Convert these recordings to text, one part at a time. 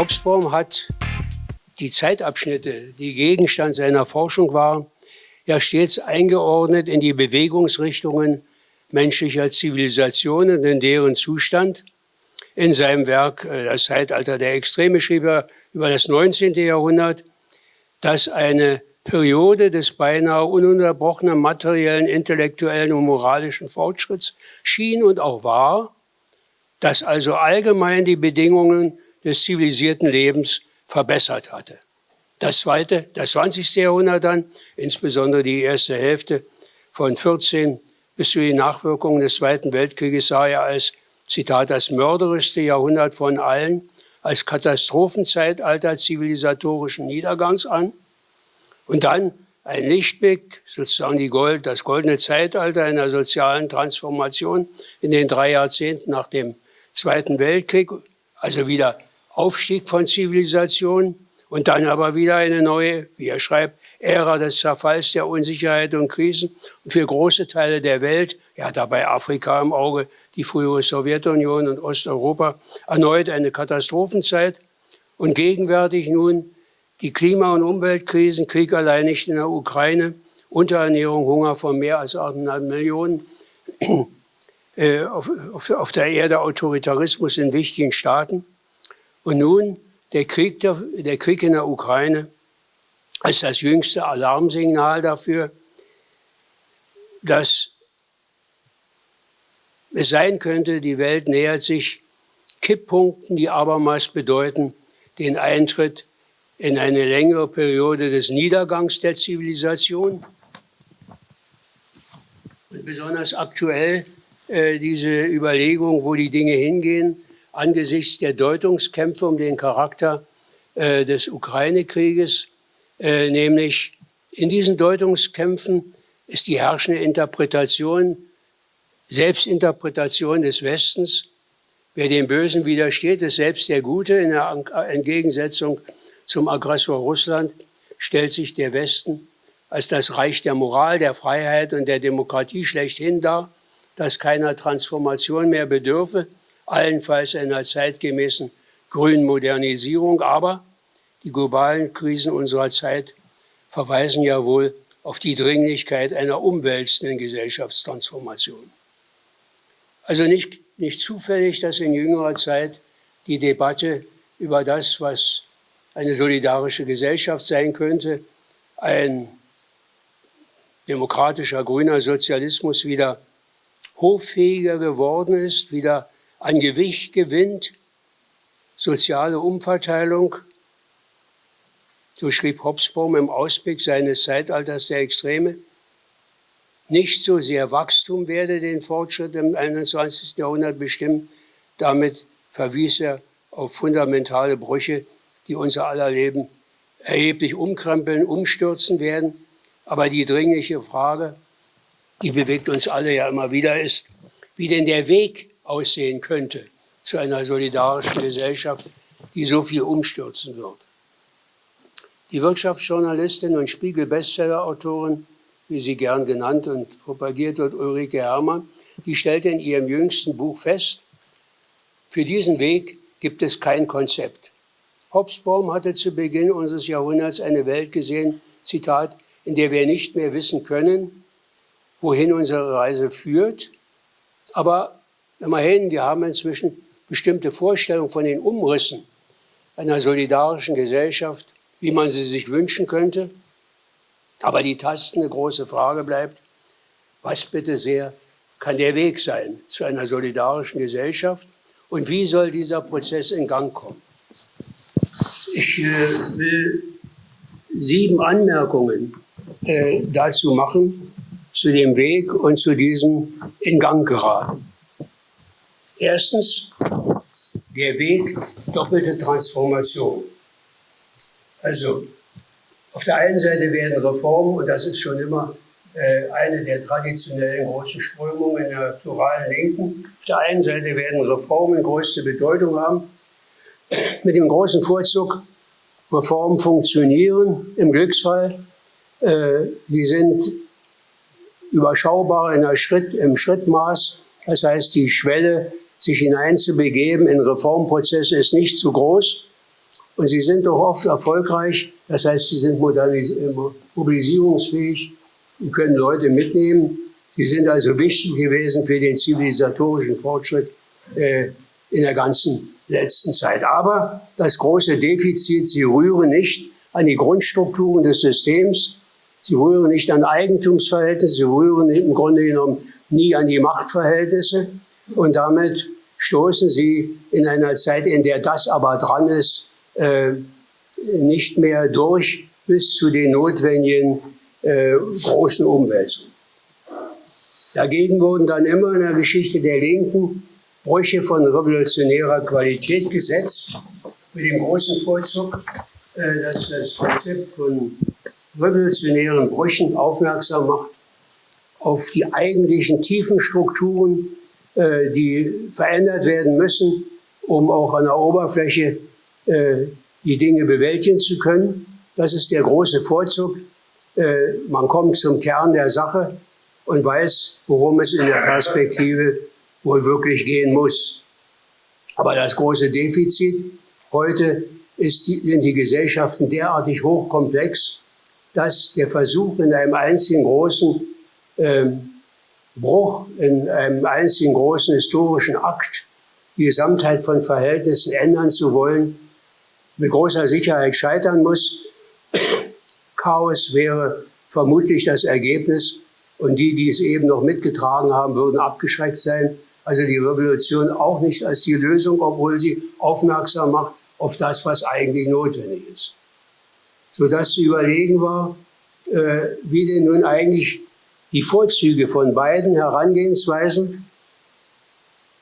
Hobsbawm hat die Zeitabschnitte, die Gegenstand seiner Forschung waren, ja stets eingeordnet in die Bewegungsrichtungen menschlicher Zivilisationen in deren Zustand. In seinem Werk äh, Das Zeitalter der Extreme schrieb er über das 19. Jahrhundert, dass eine Periode des beinahe ununterbrochenen materiellen, intellektuellen und moralischen Fortschritts schien und auch war, dass also allgemein die Bedingungen des zivilisierten Lebens verbessert hatte. Das zweite, das 20. Jahrhundert dann, insbesondere die erste Hälfte von 14 bis zu den Nachwirkungen des Zweiten Weltkrieges sah er als, Zitat, das mörderischste Jahrhundert von allen, als Katastrophenzeitalter zivilisatorischen Niedergangs an. Und dann ein Lichtblick, sozusagen die Gold, das goldene Zeitalter einer sozialen Transformation in den drei Jahrzehnten nach dem Zweiten Weltkrieg, also wieder Aufstieg von Zivilisation und dann aber wieder eine neue, wie er schreibt, Ära des Zerfalls, der Unsicherheit und Krisen. Und für große Teile der Welt, ja dabei Afrika im Auge, die frühere Sowjetunion und Osteuropa, erneut eine Katastrophenzeit. Und gegenwärtig nun die Klima- und Umweltkrisen, Krieg allein nicht in der Ukraine, Unterernährung, Hunger von mehr als 8,5 Millionen, äh, auf, auf, auf der Erde Autoritarismus in wichtigen Staaten. Und nun der Krieg, der, der Krieg in der Ukraine als das jüngste Alarmsignal dafür, dass es sein könnte, die Welt nähert sich Kipppunkten, die abermals bedeuten den Eintritt in eine längere Periode des Niedergangs der Zivilisation. Und besonders aktuell äh, diese Überlegung, wo die Dinge hingehen, angesichts der Deutungskämpfe um den Charakter äh, des Ukraine-Krieges, äh, nämlich in diesen Deutungskämpfen ist die herrschende Interpretation, Selbstinterpretation des Westens, wer dem Bösen widersteht, ist selbst der Gute. In der Entgegensetzung zum Aggressor Russland stellt sich der Westen als das Reich der Moral, der Freiheit und der Demokratie schlechthin dar, das keiner Transformation mehr bedürfe allenfalls einer zeitgemäßen grünen Modernisierung. Aber die globalen Krisen unserer Zeit verweisen ja wohl auf die Dringlichkeit einer umwälzenden Gesellschaftstransformation. Also nicht, nicht zufällig, dass in jüngerer Zeit die Debatte über das, was eine solidarische Gesellschaft sein könnte, ein demokratischer grüner Sozialismus wieder hoffähiger geworden ist, wieder an Gewicht gewinnt, soziale Umverteilung. So schrieb Hobsbawm im Ausblick seines Zeitalters der Extreme. Nicht so sehr Wachstum werde den Fortschritt im 21. Jahrhundert bestimmen. Damit verwies er auf fundamentale Brüche, die unser aller Leben erheblich umkrempeln, umstürzen werden. Aber die dringliche Frage, die bewegt uns alle ja immer wieder, ist, wie denn der Weg aussehen könnte zu einer solidarischen Gesellschaft, die so viel umstürzen wird. Die Wirtschaftsjournalistin und Spiegel-Bestseller-Autorin, wie sie gern genannt und propagiert wird, Ulrike Herrmann, die stellte in ihrem jüngsten Buch fest, für diesen Weg gibt es kein Konzept. Hobsbawm hatte zu Beginn unseres Jahrhunderts eine Welt gesehen, Zitat, in der wir nicht mehr wissen können, wohin unsere Reise führt, aber Immerhin, wir haben inzwischen bestimmte Vorstellungen von den Umrissen einer solidarischen Gesellschaft, wie man sie sich wünschen könnte. Aber die tastende große Frage bleibt, was bitte sehr kann der Weg sein zu einer solidarischen Gesellschaft und wie soll dieser Prozess in Gang kommen? Ich äh, will sieben Anmerkungen äh, dazu machen, zu dem Weg und zu diesem in Gang geraten. Erstens, der Weg doppelte Transformation. Also auf der einen Seite werden Reformen, und das ist schon immer äh, eine der traditionellen großen Strömungen der pluralen Linken, auf der einen Seite werden Reformen größte Bedeutung haben, mit dem großen Vorzug, Reformen funktionieren im Glücksfall, äh, die sind überschaubar in der Schritt, im Schrittmaß, das heißt die Schwelle sich hineinzubegeben in Reformprozesse ist nicht zu groß. und sie sind doch oft erfolgreich. Das heißt, sie sind mobilisierungsfähig, sie können Leute mitnehmen. Sie sind also wichtig gewesen für den zivilisatorischen Fortschritt äh, in der ganzen letzten Zeit. Aber das große Defizit, sie rühren nicht an die Grundstrukturen des Systems, sie rühren nicht an Eigentumsverhältnisse, sie rühren im Grunde genommen nie an die Machtverhältnisse und damit stoßen sie in einer Zeit, in der das aber dran ist, äh, nicht mehr durch bis zu den notwendigen äh, großen Umwälzungen. Dagegen wurden dann immer in der Geschichte der Linken Brüche von revolutionärer Qualität gesetzt, mit dem großen Vorzug, äh, dass das Konzept von revolutionären Brüchen aufmerksam macht auf die eigentlichen tiefen Strukturen, äh, die verändert werden müssen, um auch an der Oberfläche äh, die Dinge bewältigen zu können. Das ist der große Vorzug. Äh, man kommt zum Kern der Sache und weiß, worum es in der Perspektive wohl wirklich gehen muss. Aber das große Defizit heute ist die, sind die Gesellschaften derartig hochkomplex, dass der Versuch in einem einzigen großen ähm, Bruch, in einem einzigen großen historischen Akt die Gesamtheit von Verhältnissen ändern zu wollen, mit großer Sicherheit scheitern muss. Chaos wäre vermutlich das Ergebnis und die, die es eben noch mitgetragen haben, würden abgeschreckt sein. Also die Revolution auch nicht als die Lösung, obwohl sie aufmerksam macht auf das, was eigentlich notwendig ist. Sodass zu überlegen war, äh, wie denn nun eigentlich die Vorzüge von beiden Herangehensweisen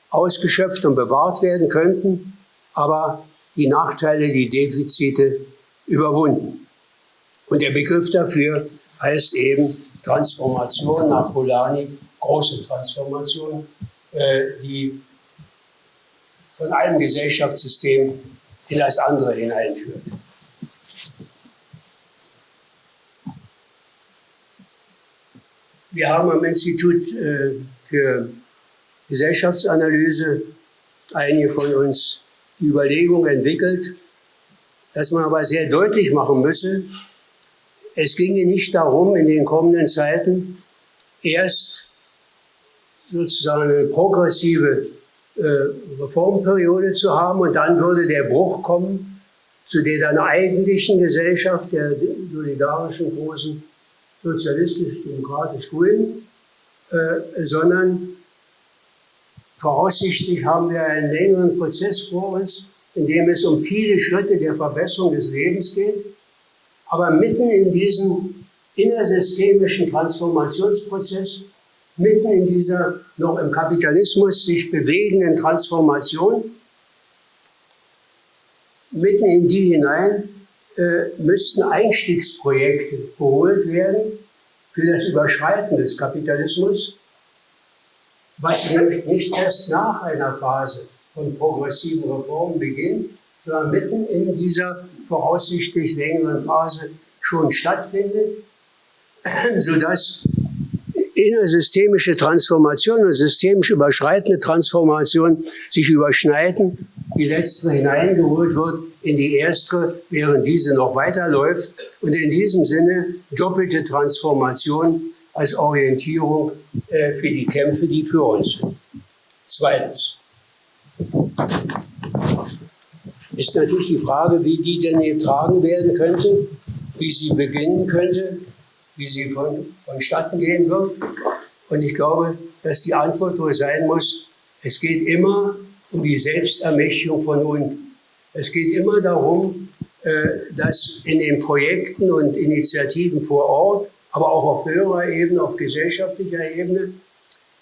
ausgeschöpft und bewahrt werden könnten, aber die Nachteile, die Defizite überwunden. Und der Begriff dafür heißt eben Transformation nach Polanyi, große Transformation, äh, die von einem Gesellschaftssystem in das andere hineinführt. Wir haben am Institut äh, für Gesellschaftsanalyse einige von uns die Überlegung entwickelt, dass man aber sehr deutlich machen müsse, es ginge nicht darum, in den kommenden Zeiten erst sozusagen eine progressive äh, Reformperiode zu haben und dann würde der Bruch kommen zu der dann eigentlichen Gesellschaft, der solidarischen großen sozialistisch-demokratisch-grünen, äh, sondern voraussichtlich haben wir einen längeren Prozess vor uns, in dem es um viele Schritte der Verbesserung des Lebens geht. Aber mitten in diesem innersystemischen Transformationsprozess, mitten in dieser noch im Kapitalismus sich bewegenden Transformation, mitten in die hinein äh, müssten Einstiegsprojekte geholt werden für das Überschreiten des Kapitalismus, was nämlich nicht erst nach einer Phase von progressiven Reformen beginnt, sondern mitten in dieser voraussichtlich längeren Phase schon stattfindet, sodass innersystemische Transformation und systemisch überschreitende Transformation sich überschneiden, die letztere hineingeholt wird in die erstere, während diese noch weiterläuft. Und in diesem Sinne doppelte Transformation als Orientierung äh, für die Kämpfe, die für uns sind. Zweitens ist natürlich die Frage, wie die denn getragen werden könnte, wie sie beginnen könnte, wie sie von, vonstatten gehen wird. Und ich glaube, dass die Antwort wohl sein muss, es geht immer um die Selbstermächtigung von unten. Es geht immer darum, äh, dass in den Projekten und Initiativen vor Ort, aber auch auf höherer Ebene, auf gesellschaftlicher Ebene,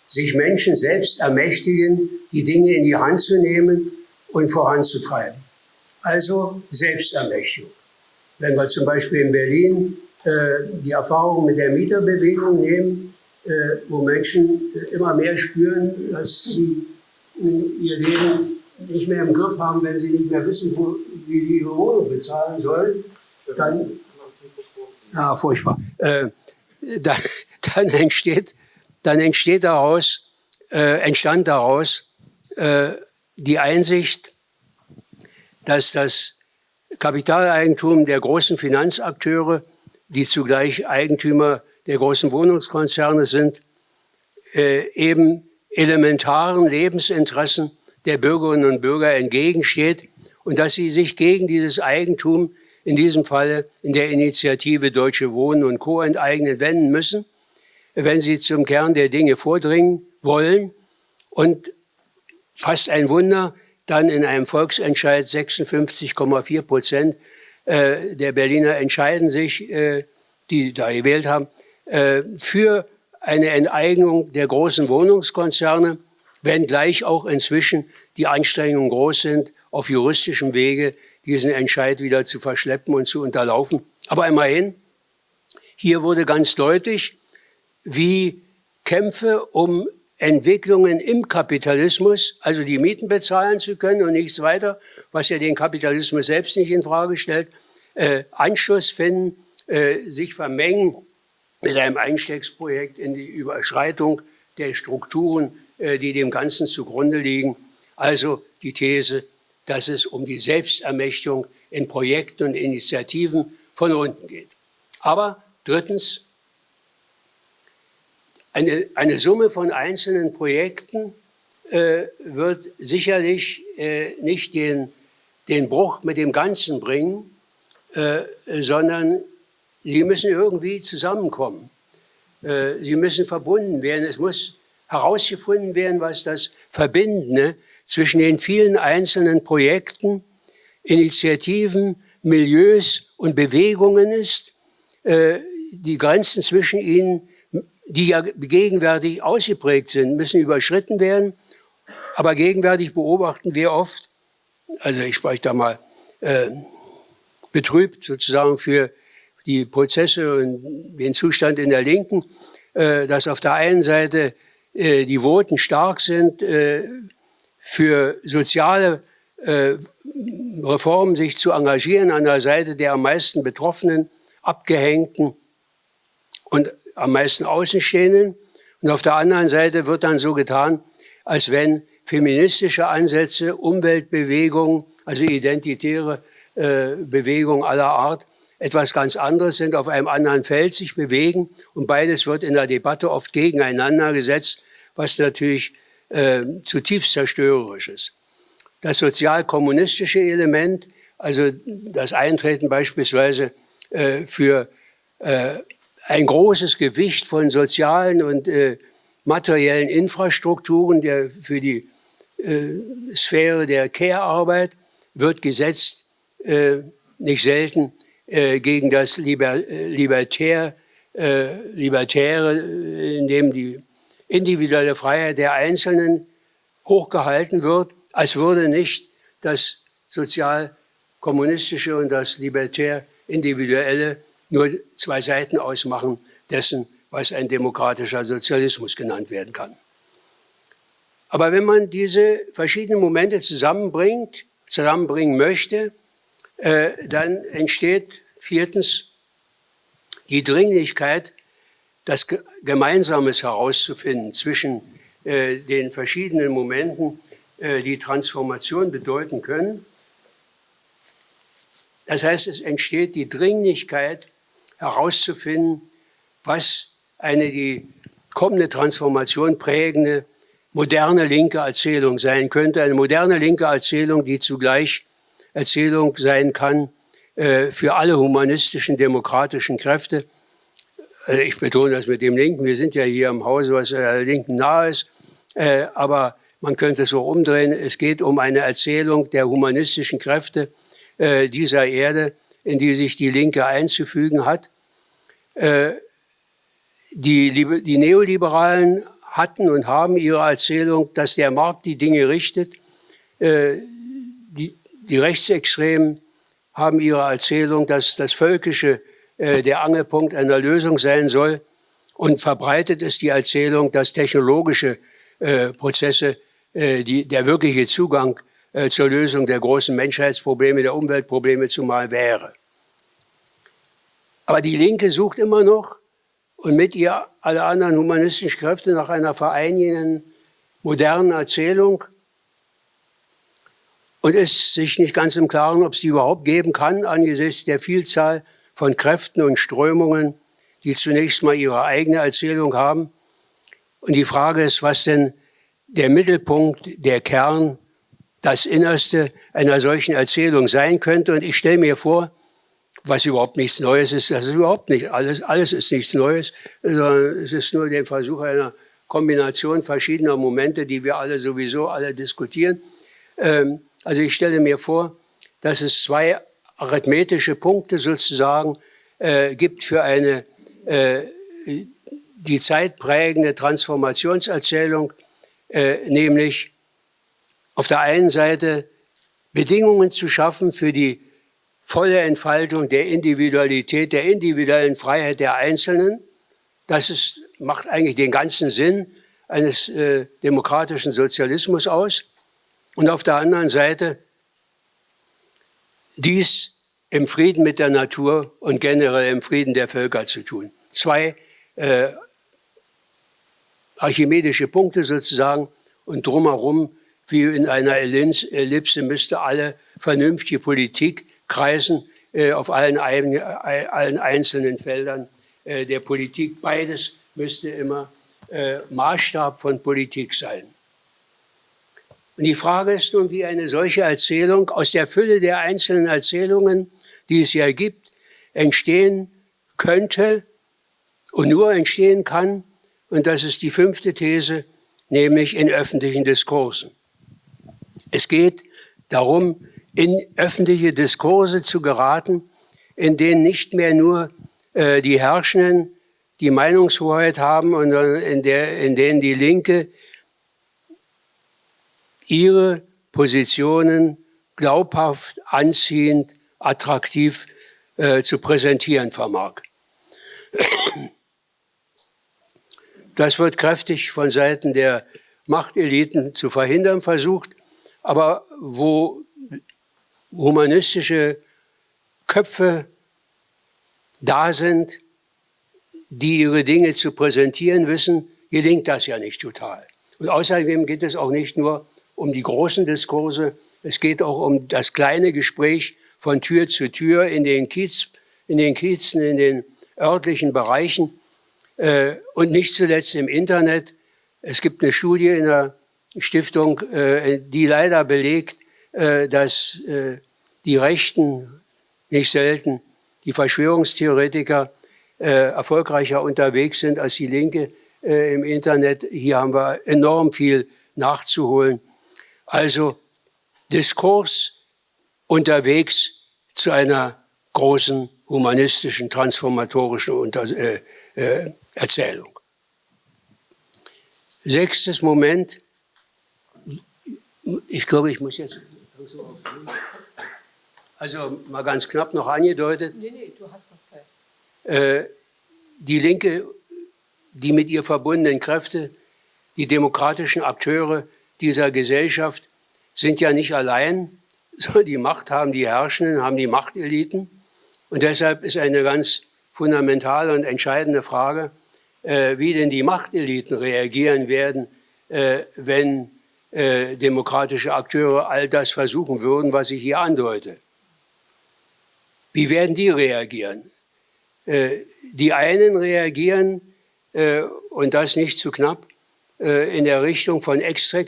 sich Menschen selbst ermächtigen, die Dinge in die Hand zu nehmen und voranzutreiben. Also Selbstermächtigung. Wenn wir zum Beispiel in Berlin äh, die Erfahrung mit der Mieterbewegung nehmen, äh, wo Menschen immer mehr spüren, dass sie ihr Leben nicht mehr im Griff haben, wenn sie nicht mehr wissen, wo, wie sie ihre Wohnung bezahlen sollen, dann, ja, furchtbar, äh, dann, dann, entsteht, dann entsteht daraus, äh, entstand daraus äh, die Einsicht, dass das Kapitaleigentum der großen Finanzakteure, die zugleich Eigentümer der großen Wohnungskonzerne sind, äh, eben elementaren Lebensinteressen der Bürgerinnen und Bürger entgegensteht und dass sie sich gegen dieses Eigentum, in diesem Falle in der Initiative Deutsche Wohnen und Co. enteignen, wenden müssen, wenn sie zum Kern der Dinge vordringen wollen. Und fast ein Wunder, dann in einem Volksentscheid 56,4 Prozent äh, der Berliner entscheiden sich, äh, die da gewählt haben, äh, für eine Enteignung der großen Wohnungskonzerne, wenngleich auch inzwischen die Anstrengungen groß sind, auf juristischem Wege diesen Entscheid wieder zu verschleppen und zu unterlaufen. Aber immerhin, hier wurde ganz deutlich, wie Kämpfe um Entwicklungen im Kapitalismus, also die Mieten bezahlen zu können und nichts weiter, was ja den Kapitalismus selbst nicht in Frage stellt, äh, Anschluss finden, äh, sich vermengen mit einem Einstiegsprojekt in die Überschreitung der Strukturen, die dem Ganzen zugrunde liegen. Also die These, dass es um die Selbstermächtigung in Projekten und Initiativen von unten geht. Aber drittens, eine, eine Summe von einzelnen Projekten äh, wird sicherlich äh, nicht den, den Bruch mit dem Ganzen bringen, äh, sondern sie müssen irgendwie zusammenkommen. Äh, sie müssen verbunden werden. Es muss herausgefunden werden, was das Verbindende zwischen den vielen einzelnen Projekten, Initiativen, Milieus und Bewegungen ist. Äh, die Grenzen zwischen ihnen die ja gegenwärtig ausgeprägt sind, müssen überschritten werden. Aber gegenwärtig beobachten wir oft, also ich spreche da mal äh, betrübt sozusagen für die Prozesse und den Zustand in der Linken, äh, dass auf der einen Seite äh, die Voten stark sind, äh, für soziale äh, Reformen sich zu engagieren an der Seite der am meisten Betroffenen, Abgehängten und am meisten Außenstehenden. Und auf der anderen Seite wird dann so getan, als wenn feministische Ansätze, Umweltbewegungen, also identitäre äh, Bewegungen aller Art, etwas ganz anderes sind, auf einem anderen Feld sich bewegen. Und beides wird in der Debatte oft gegeneinander gesetzt, was natürlich äh, zutiefst zerstörerisch ist. Das sozialkommunistische Element, also das Eintreten beispielsweise äh, für äh, ein großes Gewicht von sozialen und äh, materiellen Infrastrukturen der, für die äh, Sphäre der Care-Arbeit wird gesetzt, äh, nicht selten gegen das Liber, Libertär, Libertäre, in dem die individuelle Freiheit der Einzelnen hochgehalten wird, als würde nicht das sozial-kommunistische und das libertär-individuelle nur zwei Seiten ausmachen dessen, was ein demokratischer Sozialismus genannt werden kann. Aber wenn man diese verschiedenen Momente zusammenbringt, zusammenbringen möchte, äh, dann entsteht viertens die Dringlichkeit, das Gemeinsames herauszufinden zwischen äh, den verschiedenen Momenten, äh, die Transformation bedeuten können. Das heißt, es entsteht die Dringlichkeit, herauszufinden, was eine die kommende Transformation prägende moderne linke Erzählung sein könnte. Eine moderne linke Erzählung, die zugleich Erzählung sein kann äh, für alle humanistischen, demokratischen Kräfte. Also ich betone das mit dem Linken. Wir sind ja hier im Hause, was der Linken nahe ist. Äh, aber man könnte es so umdrehen. Es geht um eine Erzählung der humanistischen Kräfte äh, dieser Erde, in die sich die Linke einzufügen hat. Äh, die, die Neoliberalen hatten und haben ihre Erzählung, dass der Markt die Dinge richtet. Äh, die, die Rechtsextremen haben ihre Erzählung, dass das Völkische äh, der Angelpunkt einer Lösung sein soll. Und verbreitet ist die Erzählung, dass technologische Prozesse die, der wirkliche Zugang äh, zur Lösung der großen Menschheitsprobleme, der Umweltprobleme zumal wäre. Aber die Linke sucht immer noch und mit ihr alle anderen humanistischen Kräfte nach einer vereinigenden, modernen Erzählung. und ist sich nicht ganz im Klaren, ob es die überhaupt geben kann angesichts der Vielzahl von Kräften und Strömungen, die zunächst mal ihre eigene Erzählung haben. Und die Frage ist, was denn der Mittelpunkt, der Kern, das Innerste einer solchen Erzählung sein könnte. Und ich stelle mir vor, was überhaupt nichts Neues ist, das ist überhaupt nicht alles, alles ist nichts Neues, sondern es ist nur der Versuch einer Kombination verschiedener Momente, die wir alle sowieso alle diskutieren. Ähm, also ich stelle mir vor, dass es zwei arithmetische Punkte sozusagen äh, gibt für eine äh, die zeitprägende Transformationserzählung, äh, nämlich auf der einen Seite Bedingungen zu schaffen für die volle Entfaltung der Individualität, der individuellen Freiheit der Einzelnen. Das ist, macht eigentlich den ganzen Sinn eines äh, demokratischen Sozialismus aus. Und auf der anderen Seite dies im Frieden mit der Natur und generell im Frieden der Völker zu tun. Zwei äh, archimedische Punkte sozusagen und drumherum, wie in einer Ellipse, müsste alle vernünftige Politik kreisen äh, auf allen, allen, einzelnen Feldern äh, der Politik. Beides müsste immer äh, Maßstab von Politik sein. Und die Frage ist nun, wie eine solche Erzählung aus der Fülle der einzelnen Erzählungen, die es ja gibt, entstehen könnte und nur entstehen kann. Und das ist die fünfte These, nämlich in öffentlichen Diskursen. Es geht darum, in öffentliche Diskurse zu geraten, in denen nicht mehr nur äh, die Herrschenden die Meinungshoheit haben und in, in denen die Linke ihre Positionen glaubhaft, anziehend, attraktiv äh, zu präsentieren vermag. Das wird kräftig von Seiten der Machteliten zu verhindern versucht, aber wo humanistische Köpfe da sind, die ihre Dinge zu präsentieren wissen, gelingt das ja nicht total. Und außerdem geht es auch nicht nur um die großen Diskurse, es geht auch um das kleine Gespräch von Tür zu Tür in den, Kiez, in den Kiezen, in den örtlichen Bereichen äh, und nicht zuletzt im Internet. Es gibt eine Studie in der Stiftung, äh, die leider belegt, äh, dass äh, die Rechten nicht selten, die Verschwörungstheoretiker, äh, erfolgreicher unterwegs sind als die Linke äh, im Internet. Hier haben wir enorm viel nachzuholen. Also Diskurs unterwegs zu einer großen humanistischen, transformatorischen Unter äh, äh, Erzählung. Sechstes Moment. Ich glaube, ich muss jetzt. Also mal ganz knapp noch angedeutet. Nee, nee, du hast noch Zeit. Äh, die Linke, die mit ihr verbundenen Kräfte, die demokratischen Akteure dieser Gesellschaft sind ja nicht allein, sondern die Macht haben die Herrschenden, haben die Machteliten. Und deshalb ist eine ganz fundamentale und entscheidende Frage, äh, wie denn die Machteliten reagieren werden, äh, wenn äh, demokratische Akteure all das versuchen würden, was ich hier andeute. Wie werden die reagieren? Äh, die einen reagieren, äh, und das nicht zu knapp, in der Richtung von Extre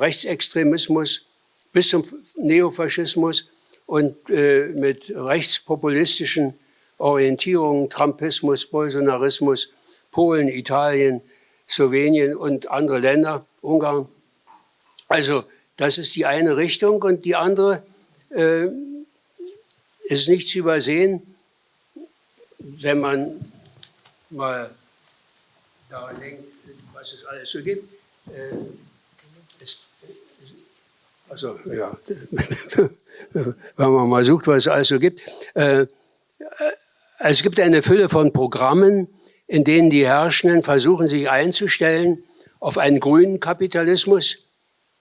Rechtsextremismus bis zum Neofaschismus und mit rechtspopulistischen Orientierungen, Trumpismus, Bolsonarismus, Polen, Italien, Slowenien und andere Länder, Ungarn. Also das ist die eine Richtung und die andere äh, ist nicht zu übersehen, wenn man mal daran denkt, was es alles so gibt. Äh, es, also ja, wenn man mal sucht, was es alles so gibt. Äh, es gibt eine Fülle von Programmen, in denen die Herrschenden versuchen, sich einzustellen auf einen grünen Kapitalismus,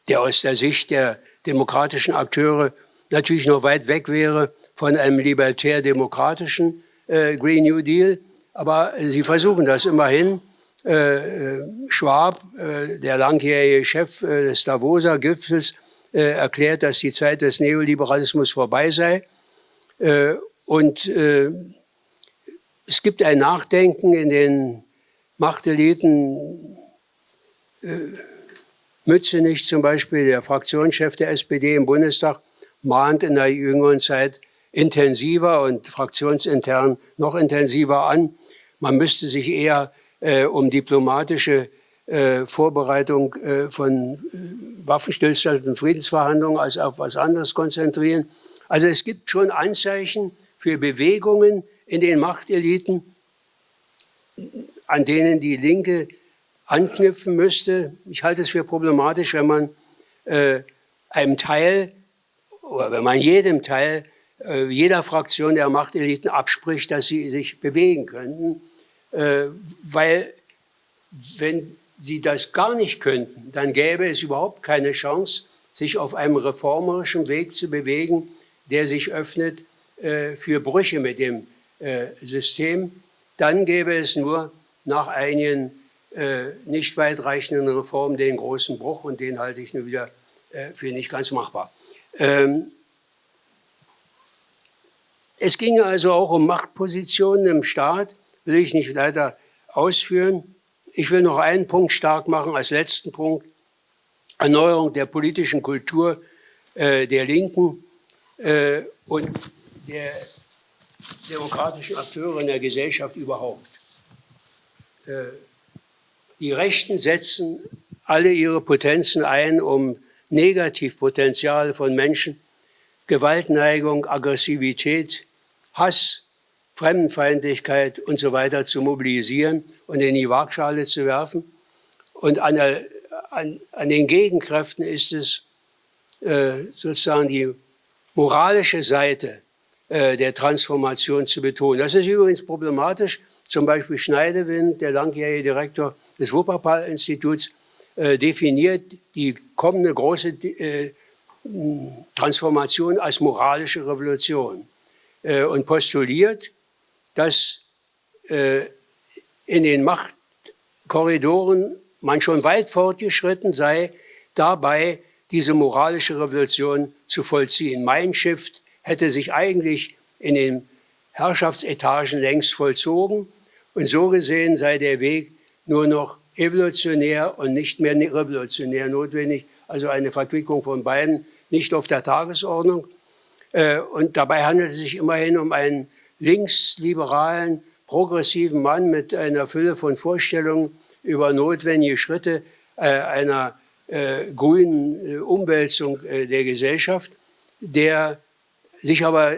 der aus der Sicht der demokratischen Akteure natürlich noch weit weg wäre von einem libertär-demokratischen äh, Green New Deal. Aber sie versuchen das immerhin. Äh, äh Schwab, äh, der langjährige Chef äh, des Davoser Gipfels, äh, erklärt, dass die Zeit des Neoliberalismus vorbei sei. Und es gibt ein Nachdenken in den Machteliten, Mützenich zum Beispiel, der Fraktionschef der SPD im Bundestag, mahnt in der jüngeren Zeit intensiver und fraktionsintern noch intensiver an. Man müsste sich eher äh, um diplomatische äh, Vorbereitung äh, von äh, Waffenstillstand und Friedensverhandlungen als auf was anderes konzentrieren. Also es gibt schon Anzeichen für Bewegungen in den Machteliten, an denen die Linke anknüpfen müsste. Ich halte es für problematisch, wenn man äh, einem Teil oder wenn man jedem Teil äh, jeder Fraktion der Machteliten abspricht, dass sie sich bewegen könnten, äh, weil wenn sie das gar nicht könnten, dann gäbe es überhaupt keine Chance, sich auf einem reformerischen Weg zu bewegen, der sich öffnet äh, für Brüche mit dem äh, System. Dann gäbe es nur nach einigen äh, nicht weitreichenden Reformen den großen Bruch und den halte ich nur wieder äh, für nicht ganz machbar. Ähm, es ging also auch um Machtpositionen im Staat, will ich nicht weiter ausführen. Ich will noch einen Punkt stark machen als letzten Punkt. Erneuerung der politischen Kultur äh, der Linken äh, und der demokratischen Akteure in der Gesellschaft überhaupt. Äh, die Rechten setzen alle ihre Potenzen ein, um Negativpotenziale von Menschen, Gewaltneigung, Aggressivität, Hass, Fremdenfeindlichkeit und so weiter zu mobilisieren und in die Waagschale zu werfen. Und an, der, an, an den Gegenkräften ist es äh, sozusagen die moralische Seite äh, der Transformation zu betonen. Das ist übrigens problematisch. Zum Beispiel Schneidewind, der langjährige Direktor des Wuppertal-Instituts, äh, definiert die kommende große äh, Transformation als moralische Revolution äh, und postuliert, dass äh, in den Machtkorridoren man schon weit fortgeschritten sei, dabei diese moralische Revolution zu vollziehen. Mein Shift hätte sich eigentlich in den Herrschaftsetagen längst vollzogen und so gesehen sei der Weg nur noch evolutionär und nicht mehr revolutionär notwendig, also eine Verquickung von beiden nicht auf der Tagesordnung. Äh, und dabei handelt es sich immerhin um einen linksliberalen, progressiven Mann mit einer Fülle von Vorstellungen über notwendige Schritte äh, einer äh, grünen Umwälzung der Gesellschaft, der sich aber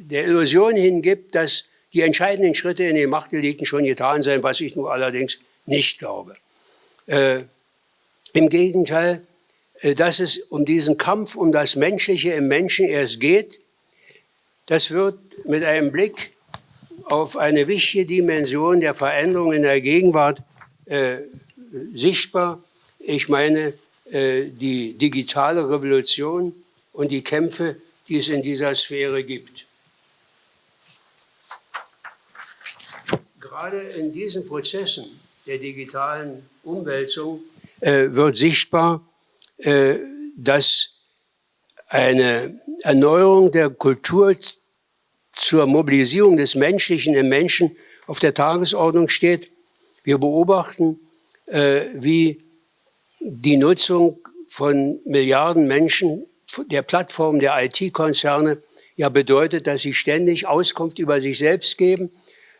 der Illusion hingibt, dass die entscheidenden Schritte in den Machtdelikten schon getan seien, was ich nur allerdings nicht glaube. Äh, Im Gegenteil, äh, dass es um diesen Kampf um das Menschliche im Menschen erst geht, das wird mit einem Blick auf eine wichtige Dimension der Veränderung in der Gegenwart äh, sichtbar. Ich meine äh, die digitale Revolution und die Kämpfe, die es in dieser Sphäre gibt. Gerade in diesen Prozessen der digitalen Umwälzung äh, wird sichtbar, äh, dass eine Erneuerung der Kultur zur Mobilisierung des Menschlichen im Menschen auf der Tagesordnung steht. Wir beobachten, äh, wie die Nutzung von Milliarden Menschen der Plattform der IT-Konzerne ja bedeutet, dass sie ständig Auskunft über sich selbst geben,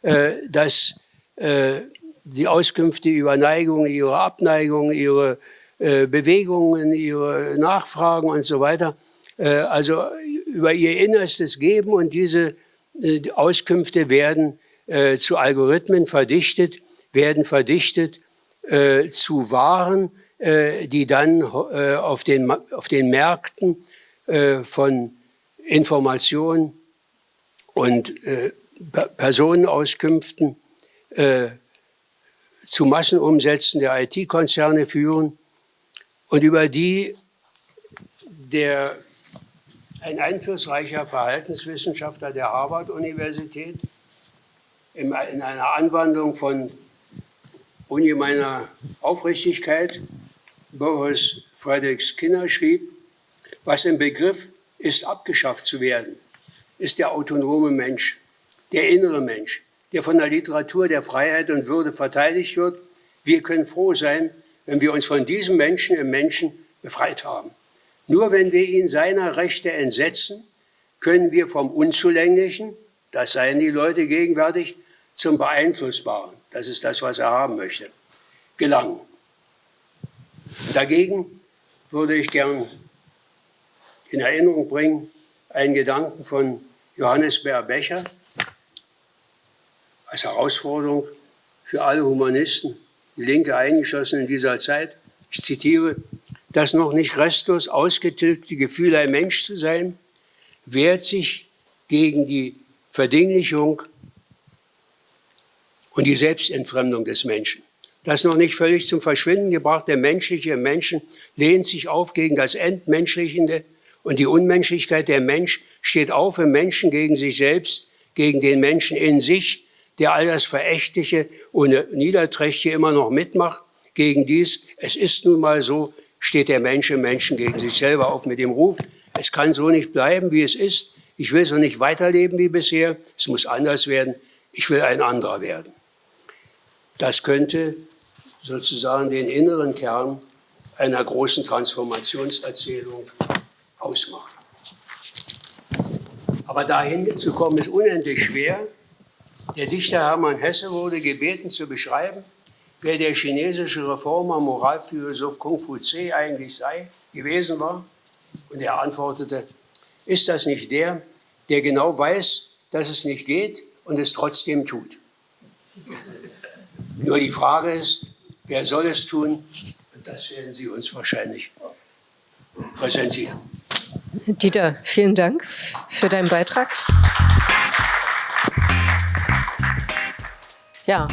äh, dass äh, die Auskünfte über Neigungen, ihre Abneigungen, ihre äh, Bewegungen, ihre Nachfragen und so weiter, äh, also über ihr Innerstes geben und diese äh, Auskünfte werden äh, zu Algorithmen verdichtet, werden verdichtet äh, zu Waren, äh, die dann äh, auf, den, auf den Märkten äh, von Informationen und Personenauskünften zu Massenumsätzen der IT-Konzerne führen. Und über die der ein einflussreicher Verhaltenswissenschaftler der Harvard-Universität in einer Anwandlung von ungemeiner Aufrichtigkeit Boris Frederick Skinner schrieb, Was im Begriff ist, abgeschafft zu werden, ist der autonome Mensch, der innere Mensch, der von der Literatur der Freiheit und Würde verteidigt wird. Wir können froh sein, wenn wir uns von diesem Menschen im Menschen befreit haben. Nur wenn wir ihn seiner Rechte entsetzen, können wir vom Unzulänglichen, das seien die Leute gegenwärtig, zum Beeinflussbaren, das ist das, was er haben möchte, gelangen. Dagegen würde ich gern in Erinnerung bringen einen Gedanken von Johannes Bär Becher als Herausforderung für alle Humanisten, die Linke eingeschlossen in dieser Zeit. Ich zitiere, das noch nicht restlos ausgetilgte Gefühl, ein Mensch zu sein, wehrt sich gegen die Verdinglichung und die Selbstentfremdung des Menschen. Das noch nicht völlig zum Verschwinden gebrachte menschliche Menschen lehnt sich auf gegen das Entmenschlichende und die Unmenschlichkeit. Der Mensch steht auf im Menschen gegen sich selbst, gegen den Menschen in sich, der all das Verächtliche und Niederträchtige immer noch mitmacht. Gegen dies, es ist nun mal so, steht der Mensch im Menschen gegen sich selber auf mit dem Ruf, es kann so nicht bleiben, wie es ist. Ich will so nicht weiterleben wie bisher. Es muss anders werden. Ich will ein anderer werden. Das könnte sozusagen den inneren Kern einer großen Transformationserzählung ausmachen. Aber dahin zu kommen ist unendlich schwer. Der Dichter Hermann Hesse wurde gebeten zu beschreiben, wer der chinesische Reformer, Moralphilosoph Kung Fu Tse eigentlich sei, gewesen war. Und er antwortete, ist das nicht der, der genau weiß, dass es nicht geht und es trotzdem tut? Nur die Frage ist, wer soll es tun? Und das werden Sie uns wahrscheinlich präsentieren. Dieter, vielen Dank für deinen Beitrag. Ja,